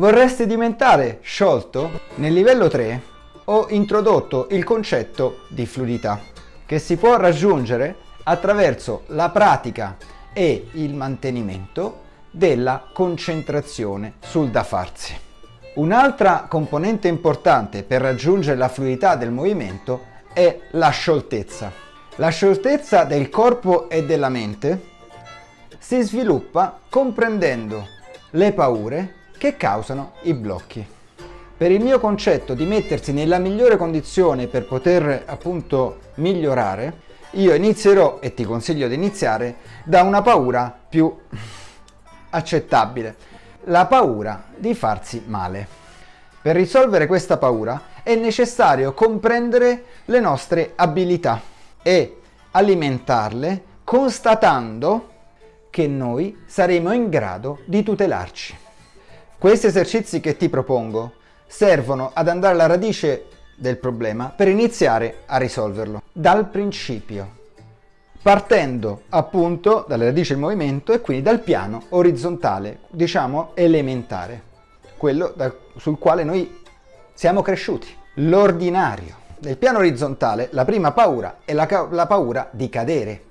Vorresti diventare sciolto? Nel livello 3 ho introdotto il concetto di fluidità che si può raggiungere attraverso la pratica e il mantenimento della concentrazione sul da farsi. Un'altra componente importante per raggiungere la fluidità del movimento è la scioltezza. La scioltezza del corpo e della mente si sviluppa comprendendo le paure che causano i blocchi. Per il mio concetto di mettersi nella migliore condizione per poter appunto migliorare, io inizierò, e ti consiglio di iniziare, da una paura più accettabile, la paura di farsi male. Per risolvere questa paura è necessario comprendere le nostre abilità e alimentarle constatando che noi saremo in grado di tutelarci. Questi esercizi che ti propongo servono ad andare alla radice del problema per iniziare a risolverlo. Dal principio partendo appunto dalle radici del movimento e quindi dal piano orizzontale diciamo elementare quello da, sul quale noi siamo cresciuti. L'ordinario nel piano orizzontale la prima paura è la, la paura di cadere.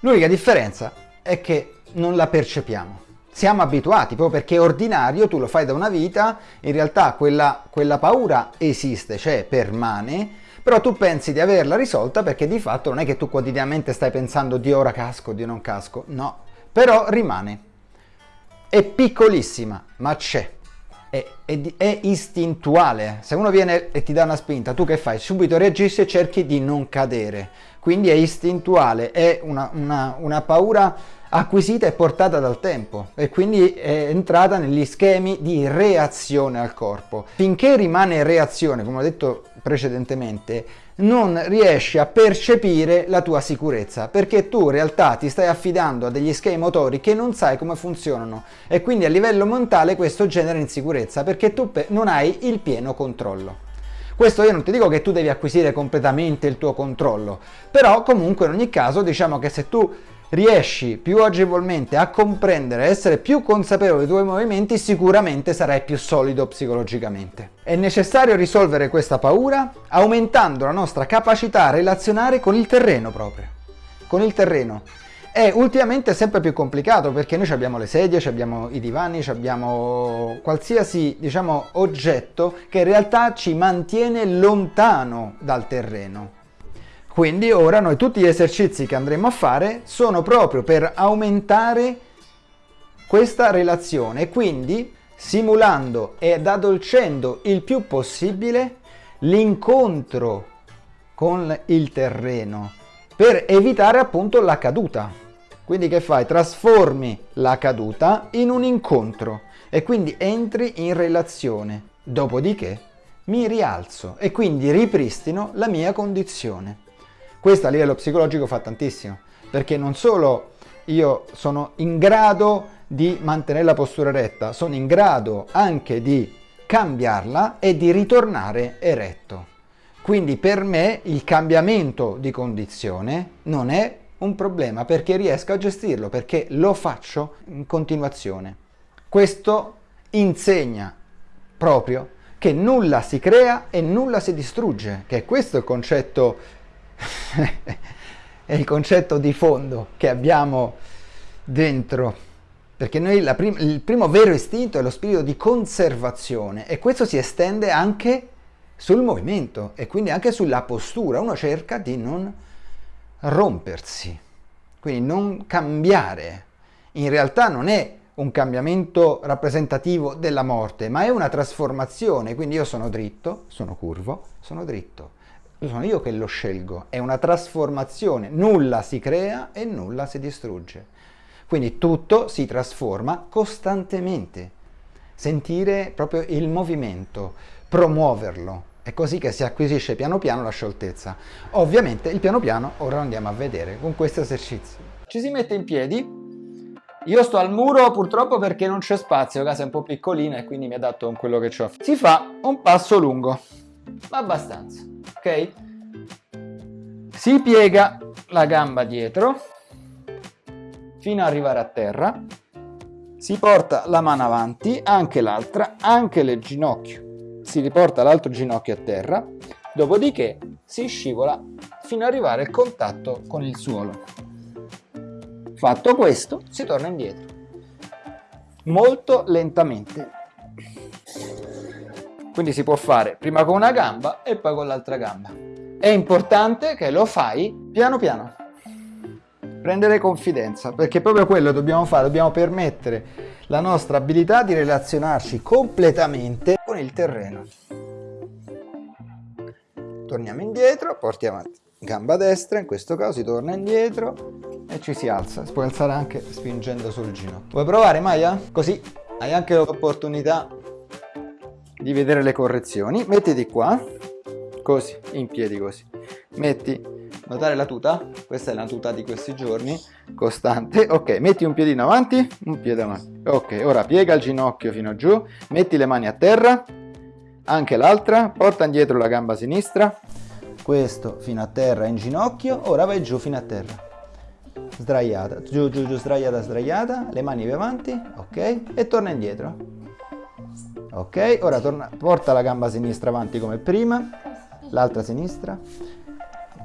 L'unica differenza è che non la percepiamo siamo abituati, proprio perché è ordinario, tu lo fai da una vita, in realtà quella, quella paura esiste, cioè permane, però tu pensi di averla risolta perché di fatto non è che tu quotidianamente stai pensando di ora casco, di non casco, no, però rimane. È piccolissima, ma c'è. È, è, è, istintuale. Se uno viene e ti dà una spinta, tu che fai? Subito reagisci e cerchi di non cadere. Quindi è istintuale, è una, una, una paura acquisita e portata dal tempo e quindi è entrata negli schemi di reazione al corpo. Finché rimane reazione, come ho detto precedentemente, non riesci a percepire la tua sicurezza perché tu in realtà ti stai affidando a degli schemi motori che non sai come funzionano e quindi a livello mentale questo genera insicurezza perché tu non hai il pieno controllo. Questo io non ti dico che tu devi acquisire completamente il tuo controllo, però comunque in ogni caso diciamo che se tu riesci più agevolmente a comprendere, essere più consapevole dei tuoi movimenti, sicuramente sarai più solido psicologicamente. È necessario risolvere questa paura aumentando la nostra capacità a relazionare con il terreno proprio, con il terreno. È ultimamente sempre più complicato perché noi abbiamo le sedie, abbiamo i divani, abbiamo qualsiasi diciamo, oggetto che in realtà ci mantiene lontano dal terreno quindi ora noi tutti gli esercizi che andremo a fare sono proprio per aumentare questa relazione quindi simulando ed addolcendo il più possibile l'incontro con il terreno per evitare appunto la caduta. Quindi che fai? Trasformi la caduta in un incontro e quindi entri in relazione. Dopodiché mi rialzo e quindi ripristino la mia condizione. Questo a livello psicologico fa tantissimo, perché non solo io sono in grado di mantenere la postura retta, sono in grado anche di cambiarla e di ritornare eretto. Quindi per me il cambiamento di condizione non è un problema perché riesco a gestirlo, perché lo faccio in continuazione. Questo insegna proprio che nulla si crea e nulla si distrugge, che questo il concetto è il concetto di fondo che abbiamo dentro perché noi prim il primo vero istinto è lo spirito di conservazione e questo si estende anche sul movimento e quindi anche sulla postura. Uno cerca di non rompersi quindi non cambiare. In realtà non è un cambiamento rappresentativo della morte ma è una trasformazione. Quindi io sono dritto sono curvo sono dritto sono io che lo scelgo, è una trasformazione, nulla si crea e nulla si distrugge. Quindi tutto si trasforma costantemente. Sentire proprio il movimento, promuoverlo, è così che si acquisisce piano piano la scioltezza. Ovviamente il piano piano ora lo andiamo a vedere con questo esercizio. Ci si mette in piedi, io sto al muro purtroppo perché non c'è spazio, la casa è un po' piccolina e quindi mi adatto con quello che ho. Si fa un passo lungo, ma abbastanza ok? Si piega la gamba dietro fino ad arrivare a terra, si porta la mano avanti, anche l'altra, anche le ginocchio. Si riporta l'altro ginocchio a terra, dopodiché si scivola fino ad arrivare al contatto con il suolo. Fatto questo, si torna indietro. Molto lentamente. Quindi si può fare prima con una gamba e poi con l'altra gamba. È importante che lo fai piano piano prendere confidenza, perché proprio quello dobbiamo fare, dobbiamo permettere la nostra abilità di relazionarci completamente con il terreno. Torniamo indietro, portiamo avanti gamba destra, in questo caso si torna indietro e ci si alza, si può alzare anche spingendo sul ginocchio. Vuoi provare Maya? Così hai anche l'opportunità di vedere le correzioni. Mettiti qua, così, in piedi così. Metti Notare la tuta? Questa è la tuta di questi giorni, costante. Ok, metti un piedino avanti, un piede avanti. Ok, ora piega il ginocchio fino giù, metti le mani a terra, anche l'altra, porta indietro la gamba sinistra, questo fino a terra in ginocchio, ora vai giù fino a terra. Sdraiata, giù, giù, giù, sdraiata, sdraiata, le mani più avanti, ok, e torna indietro. Ok, ora torna, porta la gamba sinistra avanti come prima, l'altra sinistra,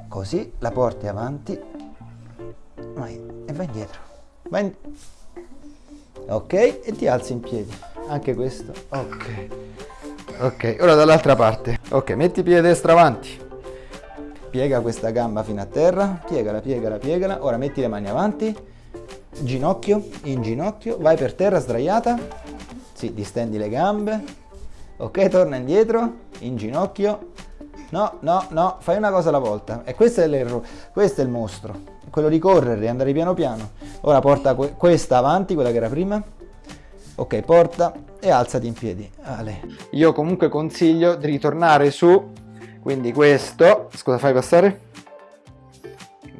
così la porti avanti. Vai, e vai indietro. Vai in... ok e ti alzi in piedi. Anche questo. Ok. Ok ora dall'altra parte. Ok metti piede destro avanti. Piega questa gamba fino a terra. Piegala piegala piegala. Ora metti le mani avanti. Ginocchio in ginocchio. Vai per terra sdraiata sì, distendi le gambe ok torna indietro in ginocchio No, no, no, fai una cosa alla volta. E questo è l'errore, questo è il mostro. Quello di correre, andare piano piano. Ora porta que questa avanti, quella che era prima. Ok, porta e alzati in piedi. Ale. Io comunque consiglio di ritornare su, quindi questo, scusa fai passare?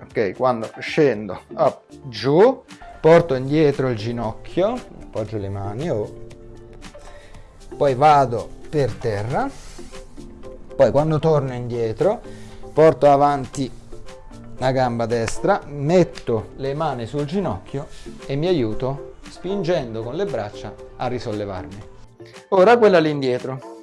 Ok, quando scendo, up, giù, porto indietro il ginocchio, appoggio le mani, oh. Poi vado per terra. Poi quando torno indietro porto avanti la gamba destra metto le mani sul ginocchio e mi aiuto spingendo con le braccia a risollevarmi. Ora quella lì indietro.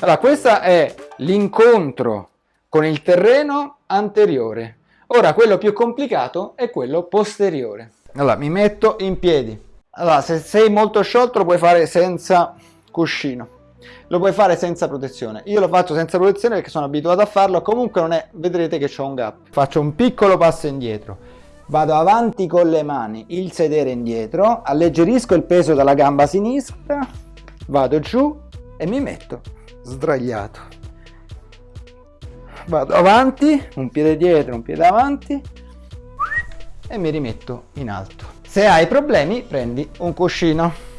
Allora questo è l'incontro con il terreno anteriore. Ora quello più complicato è quello posteriore. Allora mi metto in piedi. Allora se sei molto sciolto puoi fare senza cuscino lo puoi fare senza protezione. Io lo faccio senza protezione perché sono abituato a farlo, comunque non è, vedrete che ho un gap. Faccio un piccolo passo indietro, vado avanti con le mani, il sedere indietro, alleggerisco il peso dalla gamba sinistra, vado giù e mi metto sdraiato. Vado avanti, un piede dietro, un piede avanti e mi rimetto in alto. Se hai problemi prendi un cuscino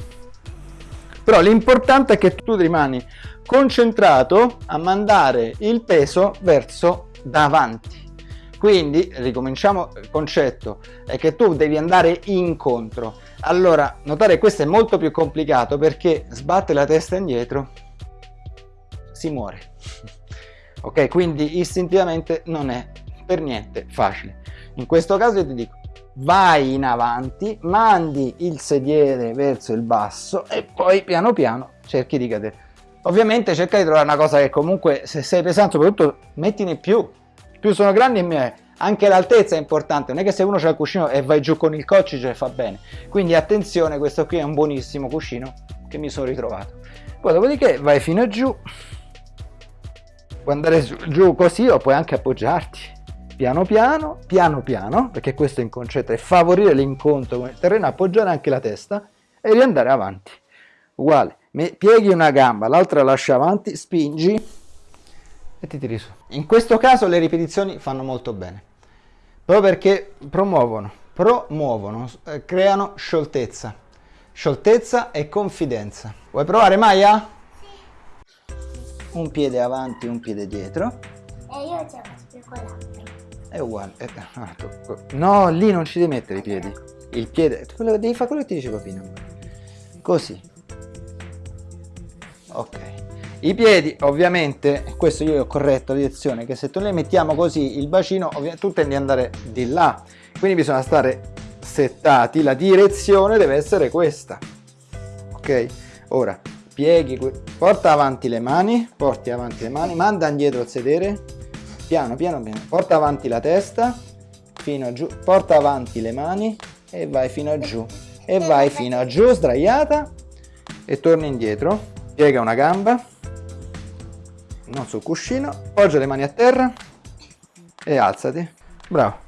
però l'importante è che tu rimani concentrato a mandare il peso verso davanti. Quindi ricominciamo il concetto è che tu devi andare incontro. Allora notare questo è molto più complicato perché sbatte la testa indietro si muore. Ok quindi istintivamente non è per niente facile. In questo caso io ti dico vai in avanti, mandi il sediere verso il basso e poi piano piano cerchi di cadere. Ovviamente cerca di trovare una cosa che comunque se sei pesante soprattutto mettine più, più sono grandi e mie, anche l'altezza è importante, non è che se uno c'ha il cuscino e vai giù con il coccige fa bene, quindi attenzione questo qui è un buonissimo cuscino che mi sono ritrovato. Poi dopodiché vai fino a giù, puoi andare giù così o puoi anche appoggiarti piano piano, piano piano, perché questo è il concetto, è favorire l'incontro con il terreno, appoggiare anche la testa e riandare avanti. Uguale, pieghi una gamba, l'altra lascia avanti, spingi e ti tiri su. In questo caso le ripetizioni fanno molto bene, proprio perché promuovono, promuovono, eh, creano scioltezza, scioltezza e confidenza. Vuoi provare Maya? Sì. Un piede avanti, un piede dietro. E io ce la faccio con l'altro è uguale. Eh, ah, no, lì non ci devi mettere i piedi. Il piede, devi fare quello che ti dice papino. Così. Ok. I piedi, ovviamente, questo io ho corretto la direzione, che se tu li mettiamo così, il bacino, tu tendi ad andare di là. Quindi bisogna stare settati, la direzione deve essere questa. ok ora pieghi porta avanti le mani porti avanti le mani manda indietro il sedere piano piano piano porta avanti la testa fino a giù porta avanti le mani e vai fino a giù e vai fino a giù sdraiata e torni indietro piega una gamba non sul cuscino, poggia le mani a terra e alzati. Bravo.